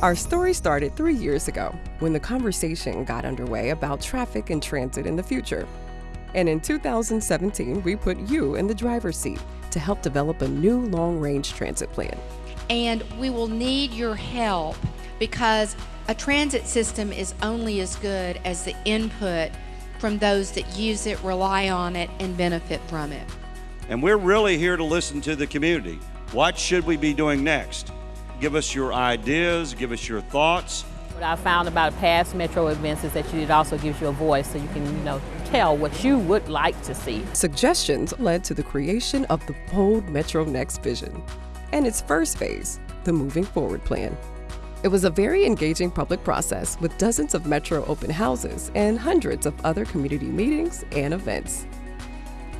Our story started three years ago when the conversation got underway about traffic and transit in the future. And in 2017, we put you in the driver's seat to help develop a new long range transit plan. And we will need your help because a transit system is only as good as the input from those that use it, rely on it, and benefit from it. And we're really here to listen to the community. What should we be doing next? Give us your ideas, give us your thoughts. What I found about past Metro events is that it also gives you a voice so you can, you know, tell what you would like to see. Suggestions led to the creation of the bold Metro Next vision and its first phase, the Moving Forward Plan. It was a very engaging public process with dozens of Metro open houses and hundreds of other community meetings and events.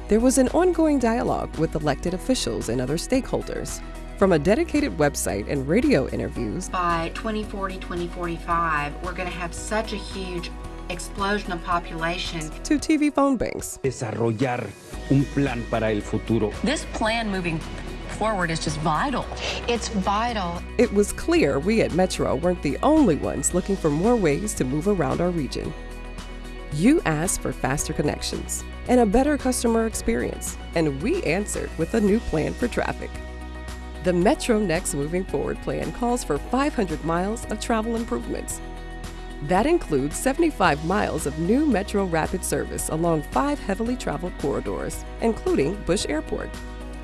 There was an ongoing dialogue with elected officials and other stakeholders, from a dedicated website and radio interviews. By 2040, 2045, we're going to have such a huge explosion of population. To TV phone banks. Desarrollar un plan para el futuro. This plan moving forward is just vital. It's vital. It was clear we at Metro weren't the only ones looking for more ways to move around our region. You asked for faster connections and a better customer experience, and we answered with a new plan for traffic. The Metro Next Moving Forward plan calls for 500 miles of travel improvements. That includes 75 miles of new Metro Rapid service along five heavily traveled corridors, including Bush Airport.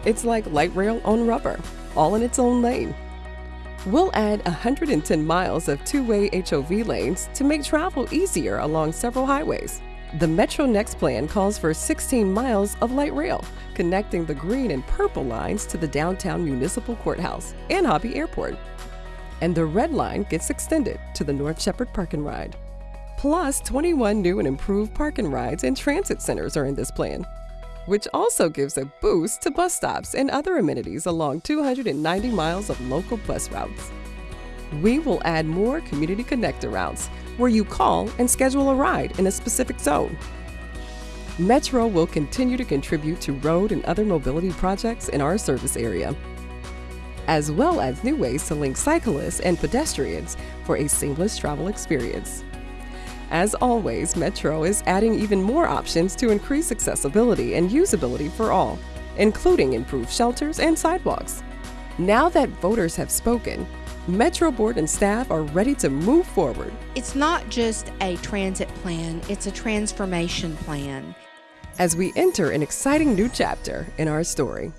It's like light rail on rubber, all in its own lane. We'll add 110 miles of two-way HOV lanes to make travel easier along several highways. The Metro Next plan calls for 16 miles of light rail, connecting the green and purple lines to the downtown municipal courthouse and Hobby Airport. And the red line gets extended to the North Shepherd Park and Ride. Plus, 21 new and improved park and rides and transit centers are in this plan, which also gives a boost to bus stops and other amenities along 290 miles of local bus routes. We will add more community connector routes where you call and schedule a ride in a specific zone. Metro will continue to contribute to road and other mobility projects in our service area, as well as new ways to link cyclists and pedestrians for a seamless travel experience. As always, Metro is adding even more options to increase accessibility and usability for all, including improved shelters and sidewalks. Now that voters have spoken, Metro Board and staff are ready to move forward. It's not just a transit plan, it's a transformation plan. As we enter an exciting new chapter in our story.